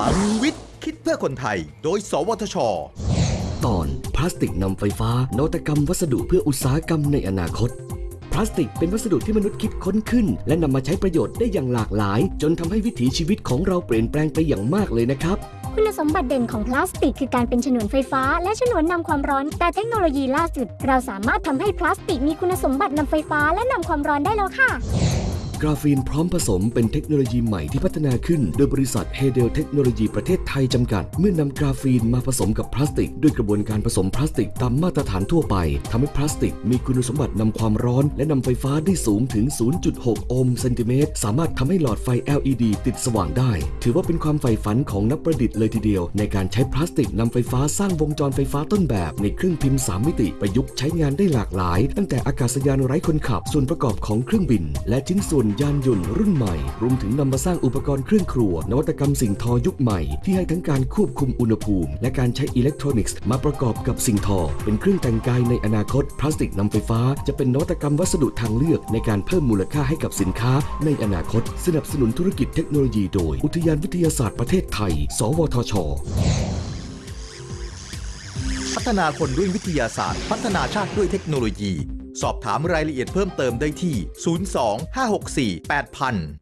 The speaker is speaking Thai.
ลังวิทย์ คิดเพื่อคนไทย โดย สวทช ตอนพลาสติกนำไฟฟ้านวัตกรรมวัสดุเพื่ออุตสาหกรรมในอนาคต พลาสติกเป็นวัสดุที่มนุษย์คิดค้นขึ้น และนำมาใช้ประโยชน์ได้อย่างหลากหลาย จนทำให้วิถีชีวิตของเราเปลี่ยนแปลงไปอย่างมากเลยนะครับคุณสมบัติเด่นของพลาสติกคือการเป็นฉนวนไฟฟ้า และฉนวนนำความร้อน แต่เทคโนโลยีล่าสุด เราสามารถทำให้พลาสติกมีคุณสมบัตินำไฟฟ้าและนำความร้อนได้แล้วค่ะ กราฟีนพร้อมผสมเป็นเทคโนโลยีใหม่ที่พัฒนาขึ้น โดยบริษัทเฮเดลเทคโนโลยีประเทศไทยจำกัด เมื่อนำกราฟีนมาผสมกับพลาสติก ด้วยกระบวนการผสมพลาสติกตามมาตรฐานทั่วไปทำให้พลาสติก มีคุณสมบัตินำความร้อน และนำไฟฟ้าได้สูงถึง 0.6 โอห์มเซนติเมตร สามารถทำให้หลอดไฟ LED ติดสว่างได้ ถือว่าเป็นความใฝ่ฝันของนักประดิษฐ์เลยทีเดียว ในการใช้พลาสติกนำไฟฟ้าสร้างวงจรไฟฟ้าต้นแบบ ในเครื่องพิมพ์ 3 มิติประยุกต์ใช้งานได้หลากหลาย ตั้งแต่อากาศยานไร้คนขับ ส่วนประกอบของเครื่องบิน และชิ้นส่วนยานยนต์รุ่นใหม่ รวมถึงนำมาสร้างอุปกรณ์เครื่องครัว นวัตกรรมสิ่งทอยุคใหม่ ที่ให้ทั้งการควบคุมอุณหภูมิ และการใช้อิเล็กทรอนิกส์มาประกอบกับสิ่งทอ เป็นเครื่องแต่งกายในอนาคต พลาสติกนำไฟฟ้า จะเป็นนวัตกรรมวัสดุทางเลือก ในการเพิ่มมูลค่าให้กับสินค้า ในอนาคต สนับสนุนธุรกิจเทคโนโลยีโดย อุทยานวิทยาศาสตร์ประเทศไทย สวทชพัฒนาคนด้วยวิทยาศาสตร์ พัฒนาชาติด้วยเทคโนโลยี สอบถามรายละเอียดเพิ่มเติมได้ที่ 02 564 8000